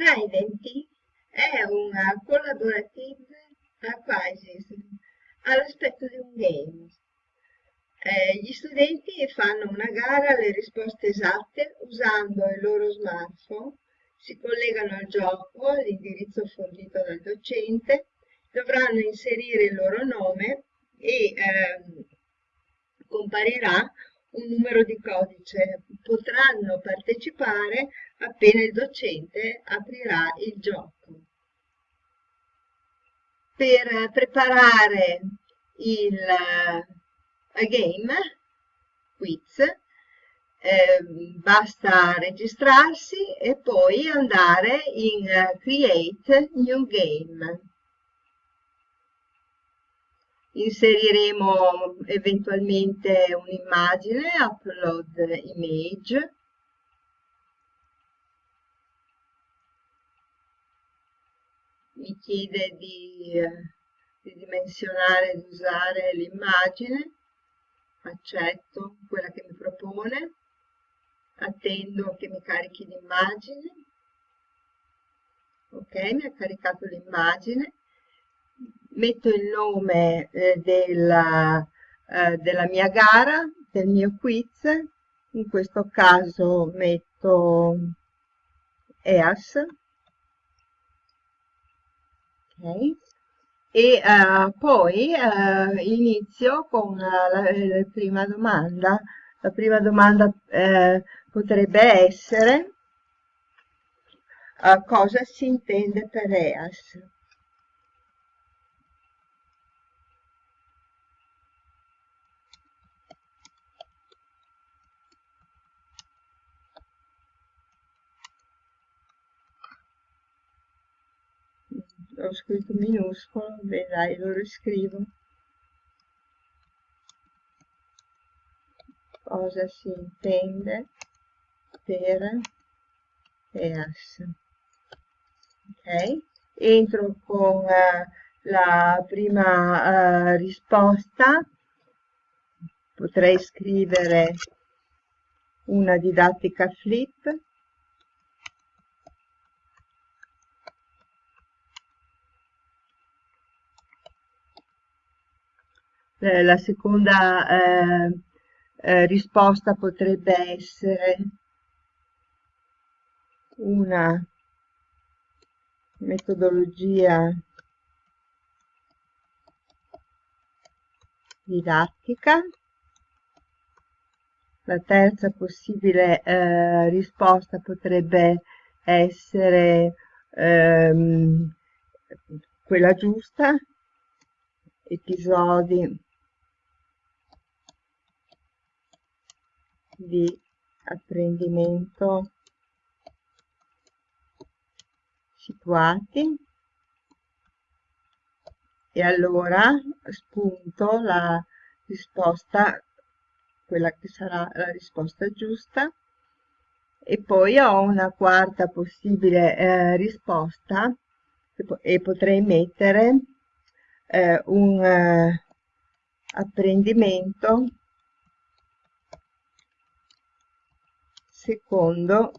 Trident è una collaborative quizzes all'aspetto di un game. Eh, gli studenti fanno una gara alle risposte esatte usando il loro smartphone, si collegano al gioco all'indirizzo fornito dal docente, dovranno inserire il loro nome e ehm, comparirà un numero di codice. Potranno partecipare appena il docente aprirà il gioco. Per preparare il uh, game, quiz, eh, basta registrarsi e poi andare in uh, Create New Game inseriremo eventualmente un'immagine, upload image, mi chiede di, di dimensionare, di usare l'immagine, accetto quella che mi propone, attendo che mi carichi l'immagine, ok, mi ha caricato l'immagine, metto il nome eh, della, eh, della mia gara, del mio quiz, in questo caso metto EAS, okay. e uh, poi uh, inizio con la, la, la, prima domanda. La prima domanda eh, potrebbe essere uh, cosa si intende per EAS. Ho scritto minuscolo, beh dai, lo riscrivo. Cosa si intende per EAS? Ok, entro con uh, la prima uh, risposta, potrei scrivere una didattica flip, eh, la seconda eh, eh, risposta potrebbe essere una metodologia didattica. La terza possibile eh, risposta potrebbe essere ehm, quella giusta, episodi di apprendimento situati. E allora spunto la risposta quella che sarà la risposta giusta. E poi ho una quarta possibile eh, risposta e potrei mettere eh, un eh, apprendimento secondo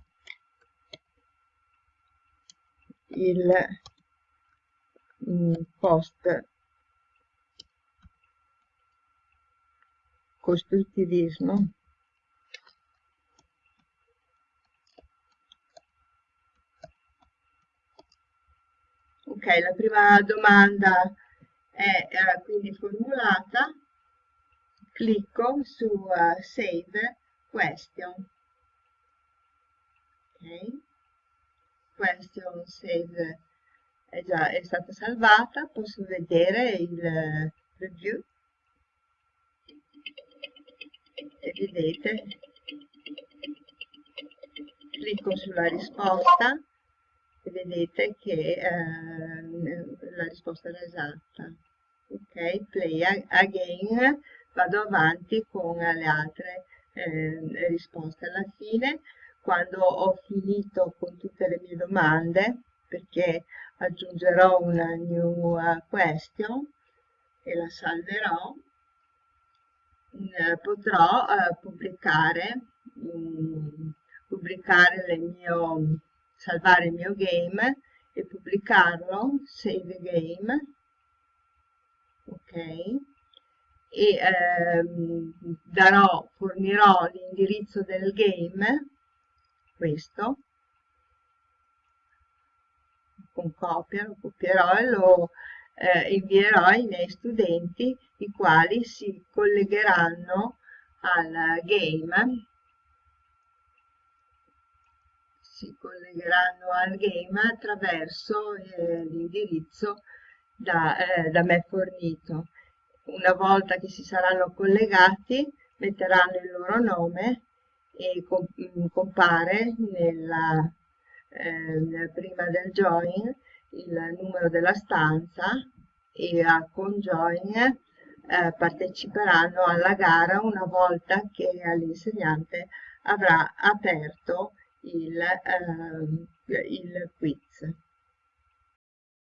il mm, post costruttivismo. Ok la prima domanda è eh, quindi formulata. Clicco su uh, save question question save è già è stata salvata. Posso vedere il preview? E vedete. Clicco sulla risposta e vedete che eh, la risposta era esatta. Ok play again. Vado avanti con le altre eh, risposte alla fine quando ho finito con tutte le mie domande, perché aggiungerò una new question e la salverò, mm, potrò uh, pubblicare, um, pubblicare le mie salvare il mio game e pubblicarlo, save game, ok, e ehm, darò, fornirò l'indirizzo del game, questo, con copia, lo copierò e lo eh, invierò ai miei studenti i quali si collegheranno al game si collegheranno al game attraverso eh, l'indirizzo da, eh, da me fornito. Una volta che si saranno collegati metteranno il loro nome e mm, compare nella, eh, prima del join il numero della stanza e a conjoin eh, parteciperanno alla gara una volta che l'insegnante avrà aperto il, eh, il quiz.